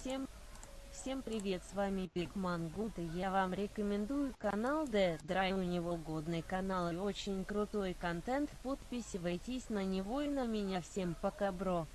Всем, всем привет, с вами Пикман Гуд и я вам рекомендую канал The Dry, у него годный канал и очень крутой контент, подписывайтесь на него и на меня, всем пока бро.